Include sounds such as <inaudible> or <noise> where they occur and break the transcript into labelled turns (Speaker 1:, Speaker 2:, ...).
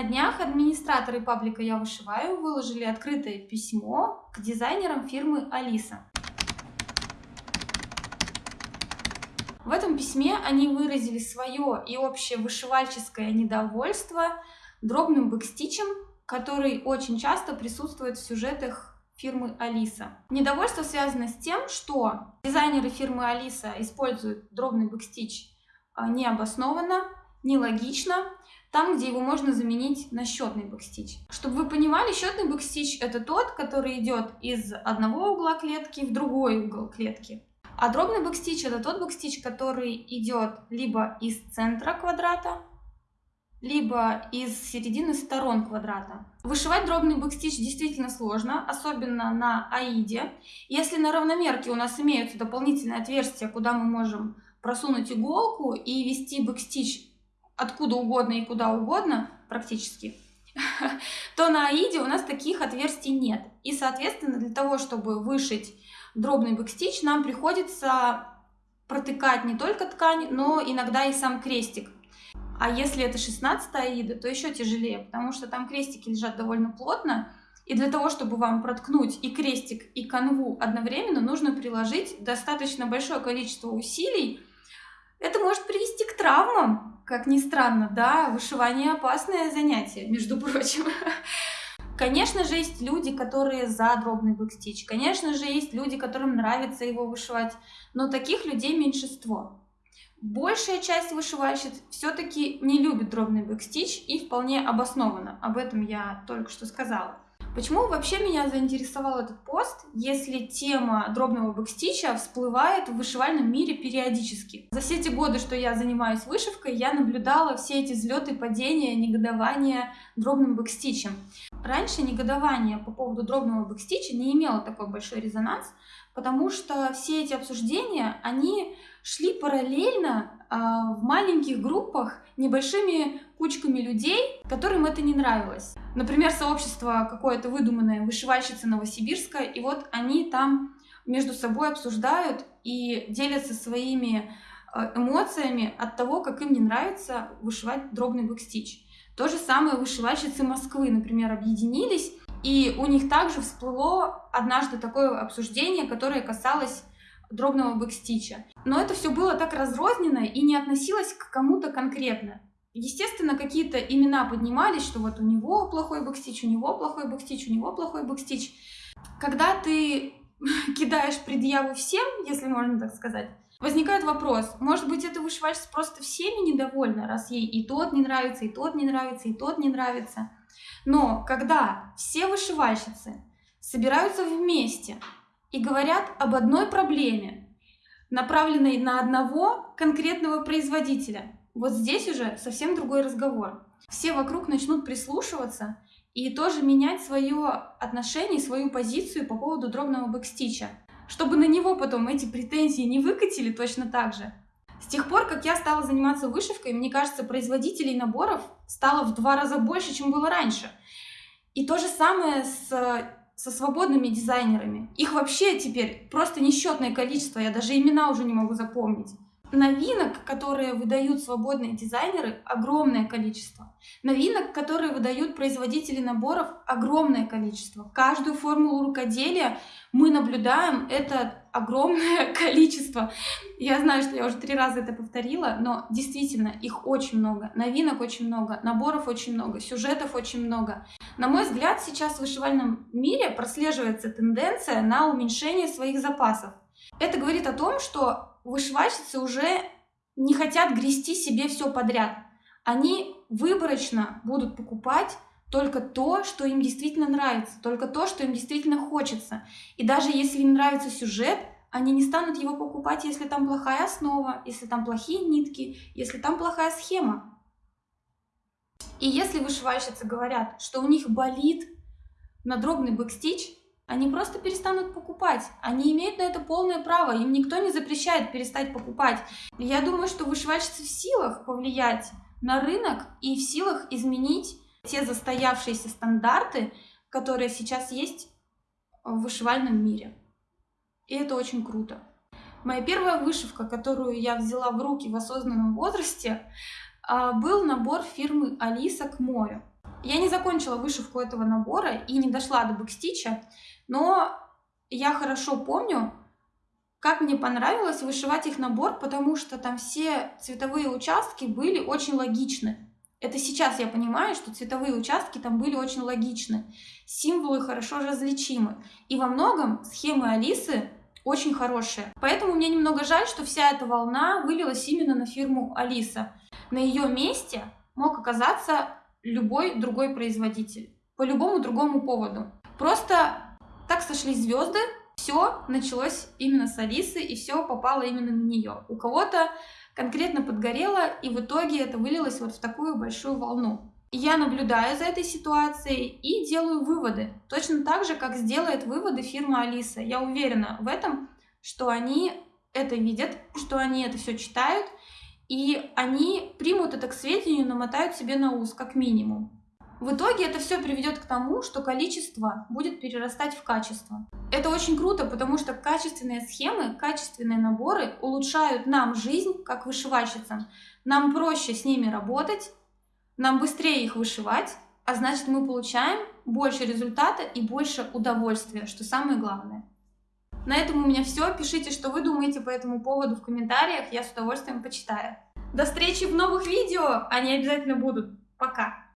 Speaker 1: На днях администраторы паблика «Я вышиваю» выложили открытое письмо к дизайнерам фирмы «Алиса». В этом письме они выразили свое и общее вышивальческое недовольство дробным бэкстичем, который очень часто присутствует в сюжетах фирмы Алиса. Недовольство связано с тем, что дизайнеры фирмы Алиса используют дробный бэкстич а, необоснованно, нелогично, там, где его можно заменить на счетный бэкстич. Чтобы вы понимали, счетный бэкстич это тот, который идет из одного угла клетки в другой угол клетки. А дробный бэкстич это тот бэкстич, который идет либо из центра квадрата, либо из середины сторон квадрата. Вышивать дробный бэкстич действительно сложно, особенно на аиде. Если на равномерке у нас имеются дополнительные отверстия, куда мы можем просунуть иголку и вести бэкстич откуда угодно и куда угодно практически, <laughs> то на аиде у нас таких отверстий нет. И, соответственно, для того, чтобы вышить дробный бэкстич, нам приходится протыкать не только ткань, но иногда и сам крестик. А если это 16 аида, то еще тяжелее, потому что там крестики лежат довольно плотно, и для того, чтобы вам проткнуть и крестик, и канву одновременно, нужно приложить достаточно большое количество усилий. Это может привести к травмам, как ни странно, да, вышивание опасное занятие, между прочим. <laughs> Конечно же, есть люди, которые за дробный бэкстич, конечно же, есть люди, которым нравится его вышивать, но таких людей меньшинство. Большая часть вышивальщиц все-таки не любит дробный бэкстич и вполне обоснованно. Об этом я только что сказала. Почему вообще меня заинтересовал этот пост, если тема дробного бэкстича всплывает в вышивальном мире периодически? За все эти годы, что я занимаюсь вышивкой, я наблюдала все эти взлеты, падения, негодования дробным бэкстичем. Раньше негодование по поводу дробного бэкстича не имело такой большой резонанс, потому что все эти обсуждения, они шли параллельно а, в маленьких группах небольшими кучками людей, которым это не нравилось. Например, сообщество какое-то выдуманное, вышивальщица Новосибирска, и вот они там между собой обсуждают и делятся своими а, эмоциями от того, как им не нравится вышивать дробный бэкстич. То же самое вышивальщицы Москвы, например, объединились, и у них также всплыло однажды такое обсуждение, которое касалось дробного бэкстича. Но это все было так разрознено и не относилось к кому-то конкретно. Естественно, какие-то имена поднимались, что вот у него плохой бэкстич, у него плохой бэкстич, у него плохой бэкстич. Когда ты <laughs> кидаешь предъяву всем, если можно так сказать, возникает вопрос, может быть, эта вышивальщица просто всеми недовольна, раз ей и тот не нравится, и тот не нравится, и тот не нравится. Но когда все вышивальщицы собираются вместе и говорят об одной проблеме, направленной на одного конкретного производителя. Вот здесь уже совсем другой разговор. Все вокруг начнут прислушиваться и тоже менять свое отношение, свою позицию по поводу дробного бэкстича, чтобы на него потом эти претензии не выкатили точно так же. С тех пор, как я стала заниматься вышивкой, мне кажется, производителей наборов стало в два раза больше, чем было раньше. И то же самое с со свободными дизайнерами. Их вообще теперь просто несчетное количество, я даже имена уже не могу запомнить. Новинок, которые выдают свободные дизайнеры, огромное количество. Новинок, которые выдают производители наборов, огромное количество. Каждую формулу рукоделия мы наблюдаем это огромное <laughs> количество. Я знаю, что я уже три раза это повторила, но действительно их очень много. Новинок очень много, наборов очень много, сюжетов очень много. На мой взгляд, сейчас в вышивальном мире прослеживается тенденция на уменьшение своих запасов. Это говорит о том, что вышивальщицы уже не хотят грести себе все подряд. Они выборочно будут покупать только то, что им действительно нравится, только то, что им действительно хочется. И даже если им нравится сюжет, они не станут его покупать, если там плохая основа, если там плохие нитки, если там плохая схема. И если вышивальщицы говорят, что у них болит на дробный бэкстич, они просто перестанут покупать. Они имеют на это полное право, им никто не запрещает перестать покупать. Я думаю, что вышивальщицы в силах повлиять на рынок и в силах изменить те застоявшиеся стандарты, которые сейчас есть в вышивальном мире. И это очень круто. Моя первая вышивка, которую я взяла в руки в осознанном возрасте, был набор фирмы Алиса к морю. Я не закончила вышивку этого набора и не дошла до бэкстича, но я хорошо помню, как мне понравилось вышивать их набор, потому что там все цветовые участки были очень логичны. Это сейчас я понимаю, что цветовые участки там были очень логичны. Символы хорошо различимы. И во многом схемы Алисы очень хорошие. Поэтому мне немного жаль, что вся эта волна вылилась именно на фирму Алиса. На ее месте мог оказаться любой другой производитель. По любому другому поводу. Просто так сошлись звезды, все началось именно с Алисы, и все попало именно на нее. У кого-то конкретно подгорело, и в итоге это вылилось вот в такую большую волну. Я наблюдаю за этой ситуацией и делаю выводы. Точно так же, как сделает выводы фирма Алиса. Я уверена в этом, что они это видят, что они это все читают, и они примут это к сведению, намотают себе на ус, как минимум. В итоге это все приведет к тому, что количество будет перерастать в качество. Это очень круто, потому что качественные схемы, качественные наборы улучшают нам жизнь как вышивальщицам. Нам проще с ними работать, нам быстрее их вышивать, а значит мы получаем больше результата и больше удовольствия, что самое главное. На этом у меня все. Пишите, что вы думаете по этому поводу в комментариях, я с удовольствием почитаю. До встречи в новых видео, они обязательно будут. Пока!